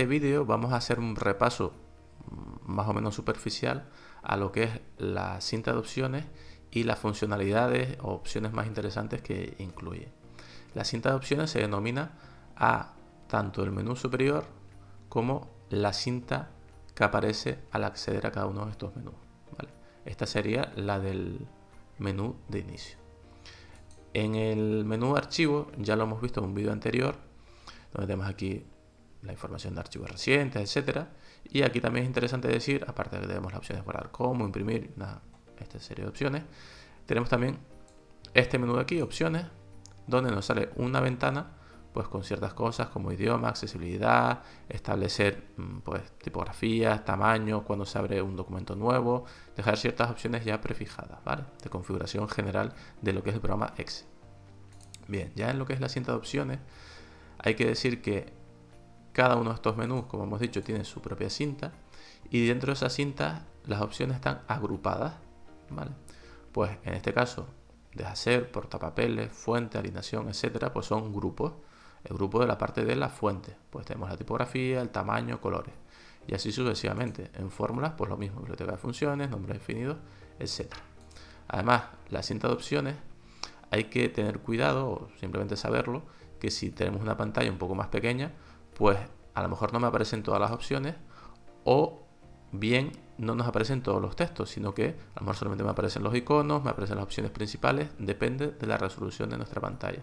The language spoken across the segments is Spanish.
este vídeo vamos a hacer un repaso mm, más o menos superficial a lo que es la cinta de opciones y las funcionalidades o opciones más interesantes que incluye. La cinta de opciones se denomina a tanto el menú superior como la cinta que aparece al acceder a cada uno de estos menús. Esta sería la del menú de inicio. En el menú archivo, ya lo hemos visto en un vídeo anterior, donde tenemos aquí la información de archivos recientes, etcétera. Y aquí también es interesante decir, aparte de que tenemos las opciones de guardar como, imprimir, esta serie de opciones, tenemos también este menú de aquí, opciones, donde nos sale una ventana pues con ciertas cosas como idioma, accesibilidad, establecer mm, pues tipografías, tamaño, cuando se abre un documento nuevo, dejar ciertas opciones ya prefijadas, ¿vale? De configuración general de lo que es el programa Excel. Bien, ya en lo que es la cinta de opciones, hay que decir que cada uno de estos menús, como hemos dicho, tiene su propia cinta y dentro de esa cinta las opciones están agrupadas, ¿vale? Pues en este caso, deshacer, portapapeles, fuente, alineación, etcétera, pues son grupos. El grupo de la parte de la fuente, pues tenemos la tipografía, el tamaño, colores. Y así sucesivamente. En fórmulas, pues lo mismo, biblioteca de funciones, nombres definidos, etcétera. Además, la cinta de opciones hay que tener cuidado, o simplemente saberlo, que si tenemos una pantalla un poco más pequeña, pues a lo mejor no me aparecen todas las opciones o bien no nos aparecen todos los textos, sino que a lo mejor solamente me aparecen los iconos, me aparecen las opciones principales, depende de la resolución de nuestra pantalla.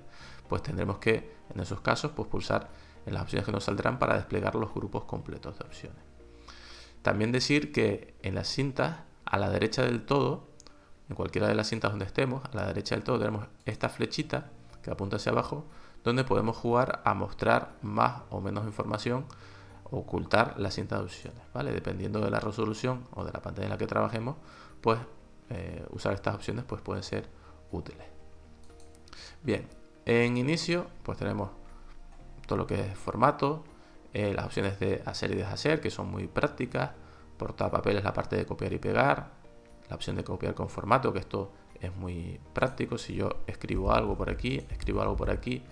Pues tendremos que, en esos casos, pues pulsar en las opciones que nos saldrán para desplegar los grupos completos de opciones. También decir que en las cintas, a la derecha del todo, en cualquiera de las cintas donde estemos, a la derecha del todo tenemos esta flechita que apunta hacia abajo, donde podemos jugar a mostrar más o menos información ocultar la cinta de opciones, ¿vale? Dependiendo de la resolución o de la pantalla en la que trabajemos, pues eh, usar estas opciones pues pueden ser útiles. Bien, en inicio pues tenemos todo lo que es formato, eh, las opciones de hacer y deshacer que son muy prácticas, portapapeles la parte de copiar y pegar, la opción de copiar con formato que esto es muy práctico, si yo escribo algo por aquí, escribo algo por aquí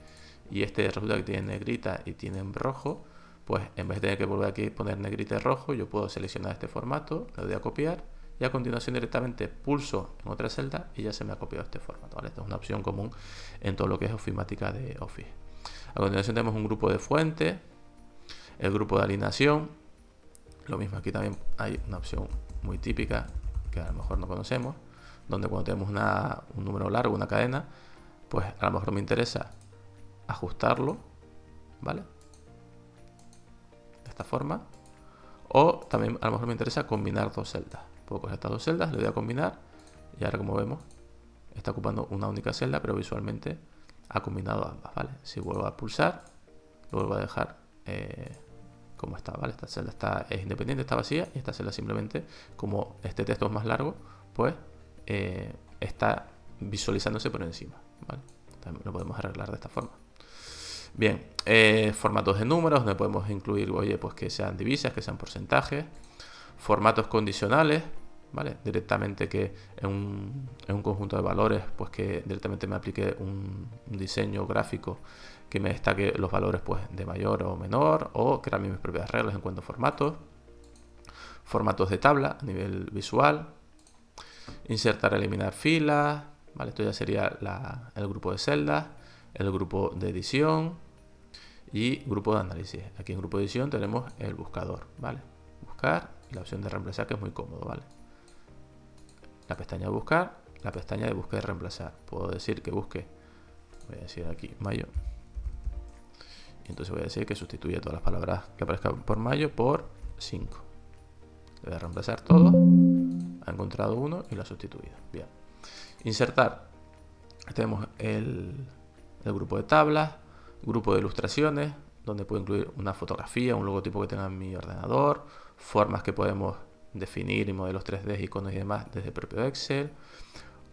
y este resulta que tiene negrita y tiene en rojo, pues en vez de tener que volver aquí y poner negrita y rojo, yo puedo seleccionar este formato, le doy a copiar y a continuación directamente pulso en otra celda y ya se me ha copiado este formato. Esta es una opción común en todo lo que es ofimática de Office. A continuación tenemos un grupo de fuente, el grupo de alineación. Lo mismo aquí también hay una opción muy típica que a lo mejor no conocemos, donde cuando tenemos un número largo, una cadena, pues a lo mejor me interesa ajustarlo, ¿vale? esta forma. O también a lo mejor me interesa combinar dos celdas. Puedo coger estas dos celdas, le voy a combinar y ahora como vemos está ocupando una única celda, pero visualmente ha combinado ambas, ¿vale? Si vuelvo a pulsar, lo vuelvo a dejar eh, como está, ¿vale? Esta celda está, es independiente, está vacía y esta celda simplemente, como este texto es más largo, pues eh, está visualizándose por encima. También lo podemos arreglar de esta forma. Bien, eh, formatos de números, donde podemos incluir, oye, pues que sean divisas, que sean porcentajes. Formatos condicionales, ¿vale? Directamente que en un, conjunto de valores, pues que directamente me aplique un, diseño gráfico que me destaque los valores pues de mayor o menor, o crear mis propias reglas en cuanto a formatos. Formatos de tabla a nivel visual. Insertar, eliminar filas, ¿vale? Esto ya sería el grupo de celdas, el grupo de edición, y grupo de análisis. Aquí en grupo de edición tenemos el buscador, ¿vale? Buscar y la opción de reemplazar que es muy cómodo, ¿vale? La pestaña de buscar, la pestaña de buscar y reemplazar. Puedo decir que busque, voy a decir aquí mayo. Y entonces voy a decir que sustituye todas las palabras que aparezcan por mayo por 5. Le voy a reemplazar todo. Ha encontrado uno y lo ha sustituido. Bien. Insertar. Tenemos el, el grupo de tablas, grupo de ilustraciones, donde puedo incluir una fotografía, un logotipo que tenga en mi ordenador, formas que podemos definir y modelos 3D, iconos y demás desde el propio Excel,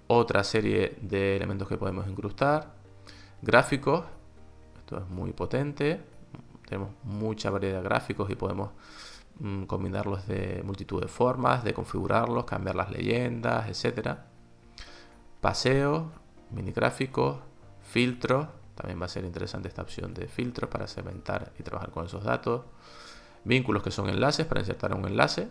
otra serie de elementos que podemos incrustar, gráficos, esto es muy potente, tenemos mucha variedad de gráficos y podemos mm, combinarlos de multitud de formas, de configurarlos, cambiar las leyendas, etcétera. Paseos, mini gráficos, filtros, también va a ser interesante esta opción de filtros para segmentar y trabajar con esos datos. Vínculos que son enlaces para insertar un enlace.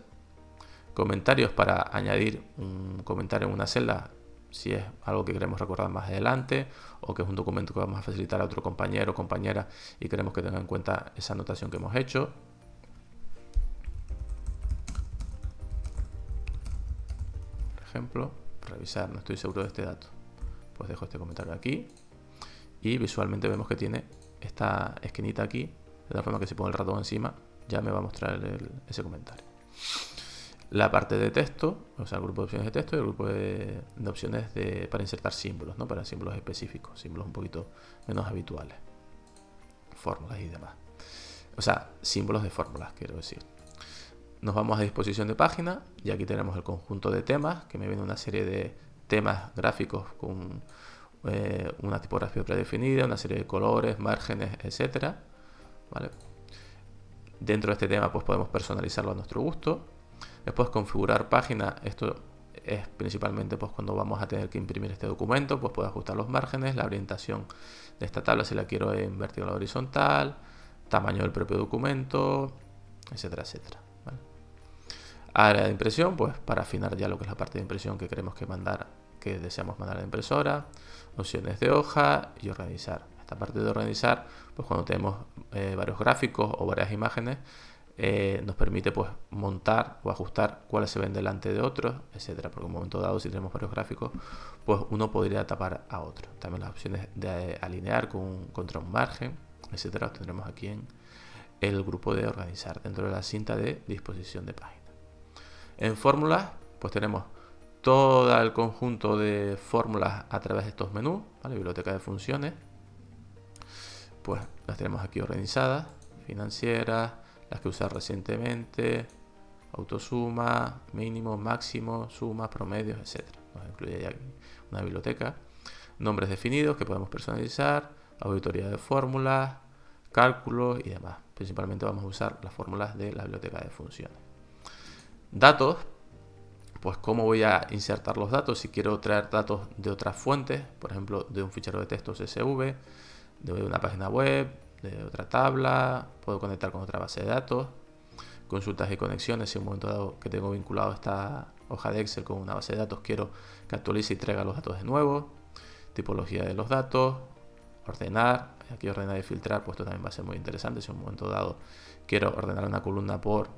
Comentarios para añadir un comentario en una celda si es algo que queremos recordar más adelante o que es un documento que vamos a facilitar a otro compañero o compañera y queremos que tenga en cuenta esa anotación que hemos hecho. Por ejemplo, revisar, no estoy seguro de este dato. Pues dejo este comentario aquí y visualmente vemos que tiene esta esquinita aquí, de la forma que si pongo el ratón encima ya me va a mostrar ese comentario la parte de texto, o sea, el grupo de opciones de texto y el grupo de, opciones para insertar símbolos, ¿no? Para símbolos específicos, símbolos un poquito menos habituales, fórmulas y demás. O sea, símbolos de fórmulas, quiero decir. Nos vamos a disposición de página y aquí tenemos el conjunto de temas, que me viene una serie de temas gráficos con eh, una tipografía predefinida, una serie de colores, márgenes, etcétera. ¿Vale? Dentro de este tema pues podemos personalizarlo a nuestro gusto Después configurar página, esto es principalmente pues cuando vamos a tener que imprimir este documento, pues puedo ajustar los márgenes, la orientación de esta tabla si la quiero en vertical o horizontal, tamaño del propio documento, etcétera, etcétera. Área de impresión, pues para afinar ya lo que es la parte de impresión que queremos que mandar, que deseamos mandar a la impresora, opciones de hoja y organizar. Esta parte de organizar, pues cuando tenemos eh, varios gráficos o varias imágenes, eh, nos permite pues montar o ajustar cuáles se ven delante de otros, etcétera. Porque en un momento dado, si tenemos varios gráficos, pues uno podría tapar a otro. También las opciones de alinear con, contra un margen, etcétera, los tendremos aquí en el grupo de organizar dentro de la cinta de disposición de página. En fórmulas, pues tenemos todo el conjunto de fórmulas a través de estos menús, biblioteca de funciones, pues las tenemos aquí organizadas, financieras, las que usar recientemente, autosuma, mínimo, máximo, suma, promedios, etc. Nos incluye ya una biblioteca. Nombres definidos que podemos personalizar, auditoría de fórmulas, cálculos y demás. Principalmente vamos a usar las fórmulas de la biblioteca de funciones. Datos, pues cómo voy a insertar los datos. Si quiero traer datos de otras fuentes, por ejemplo, de un fichero de texto CSV, de una página web, de otra tabla, puedo conectar con otra base de datos, consultas y conexiones, si en un momento dado que tengo vinculado esta hoja de Excel con una base de datos, quiero que actualice y traiga los datos de nuevo, tipología de los datos, ordenar, aquí ordenar y filtrar, pues esto también va a ser muy interesante, si en un momento dado quiero ordenar una columna por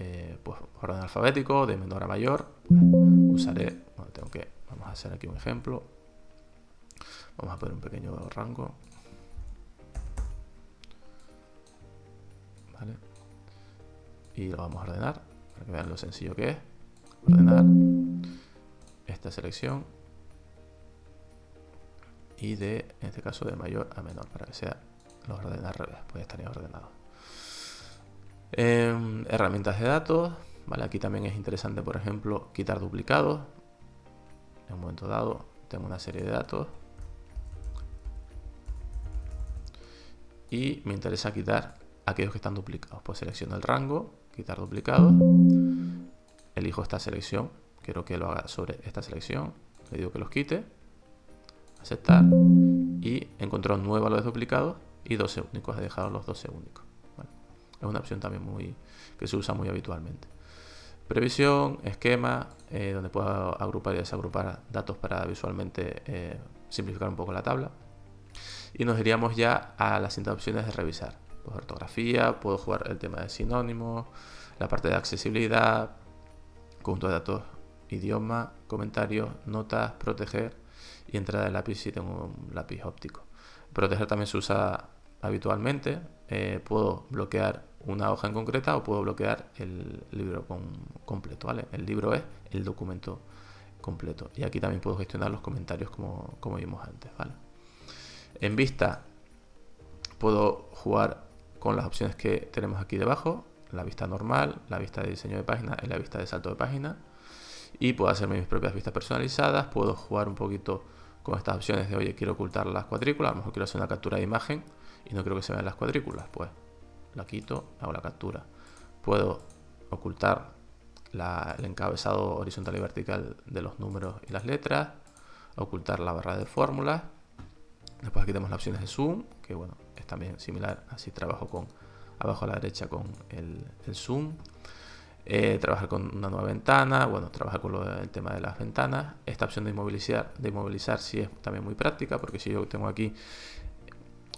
eh, pues, orden alfabético, de menor a mayor, usaré, bueno, tengo que, vamos a hacer aquí un ejemplo, vamos a poner un pequeño rango, y lo vamos a ordenar para que vean lo sencillo que es. Ordenar esta selección. Y de en este caso de mayor a menor para que sea lo ordena al revés pues estaría ordenado em, herramientas de datos vale aquí también es interesante por ejemplo quitar duplicados. En un momento dado tengo una serie de datos. Y me interesa quitar aquellos que están duplicados. Pues selecciono el rango, quitar duplicado, elijo esta selección, quiero que lo haga sobre esta selección, le digo que los quite, aceptar. Y encontró nueve valores duplicados y 12 únicos, he dejado los 12 únicos. Es una opción también muy que se usa muy habitualmente. Previsión, esquema, eh, donde puedo agrupar y desagrupar datos para visualmente eh, simplificar un poco la tabla. Y nos iríamos ya a las cinta opciones de revisar pues, ortografía, puedo jugar el tema de sinónimos, la parte de accesibilidad, conjunto de datos, idioma, comentarios, notas, proteger y entrada de lápiz si tengo un lápiz óptico. Proteger también se usa habitualmente. Eh, puedo bloquear una hoja en concreta o puedo bloquear el libro completo. ¿vale? El libro es el documento completo. Y aquí también puedo gestionar los comentarios como, como vimos antes. ¿vale? En vista puedo jugar con las opciones que tenemos aquí debajo, la vista normal, la vista de diseño de página y la vista de salto de página. Y puedo hacerme mis propias vistas personalizadas, puedo jugar un poquito con estas opciones de, oye, quiero ocultar las cuadrículas, a lo mejor quiero hacer una captura de imagen y no quiero que se vean las cuadrículas, pues la quito, hago la captura. Puedo ocultar el encabezado horizontal y vertical de los números y las letras, ocultar la barra de fórmulas. Después aquí tenemos las opciones de zoom, que bueno, también similar, así trabajo con abajo a la derecha con el, zoom, eh, trabajar con una nueva ventana, bueno, trabajar con el tema de las ventanas. Esta opción de inmovilizar, de inmovilizar sí es también muy práctica, porque si yo tengo aquí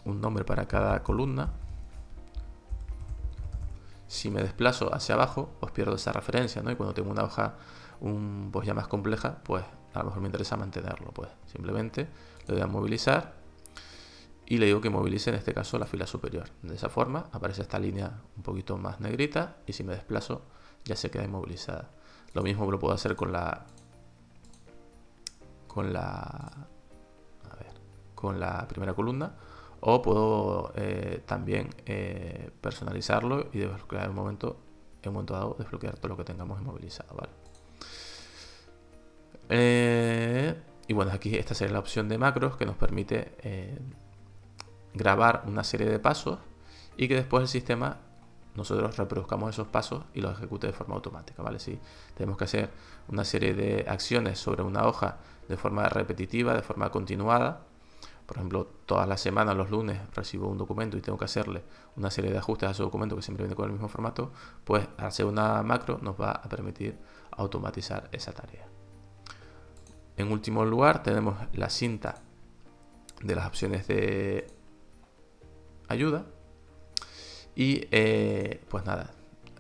un nombre para cada columna, si me desplazo hacia abajo, pues pierdo esa referencia, ¿no? Y cuando tengo una hoja un, pues ya más compleja, pues a lo mejor me interesa mantenerlo, pues simplemente le doy a movilizar y le digo que movilice en este caso la fila superior. De esa forma aparece esta línea un poquito más negrita y si me desplazo ya se queda inmovilizada. Lo mismo lo puedo hacer con la con la con la primera columna o puedo eh, también eh, personalizarlo y desbloquear un momento en un momento dado desbloquear todo lo que tengamos inmovilizado, ¿vale? Eh, y bueno, aquí esta sería la opción de macros que nos permite grabar una serie de pasos y que después el sistema nosotros reproduzcamos esos pasos y los ejecute de forma automática, ¿vale? Si tenemos que hacer una serie de acciones sobre una hoja de forma repetitiva, de forma continuada, por ejemplo, todas las semanas, los lunes, recibo un documento y tengo que hacerle una serie de ajustes a ese documento que siempre viene con el mismo formato, pues hacer una macro nos va a permitir automatizar esa tarea. En último lugar tenemos la cinta de las opciones de ayuda. Y eh, pues nada,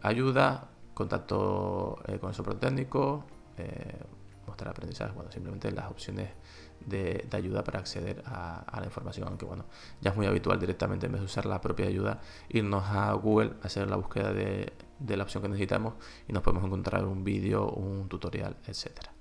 ayuda, contacto eh, con el soporte técnico, eh, mostrar aprendizaje, bueno, simplemente las opciones de, ayuda para acceder a, la información, aunque bueno, ya es muy habitual directamente en vez de usar la propia ayuda, irnos a Google, hacer la búsqueda de, de la opción que necesitamos y nos podemos encontrar un vídeo, un tutorial, etcétera.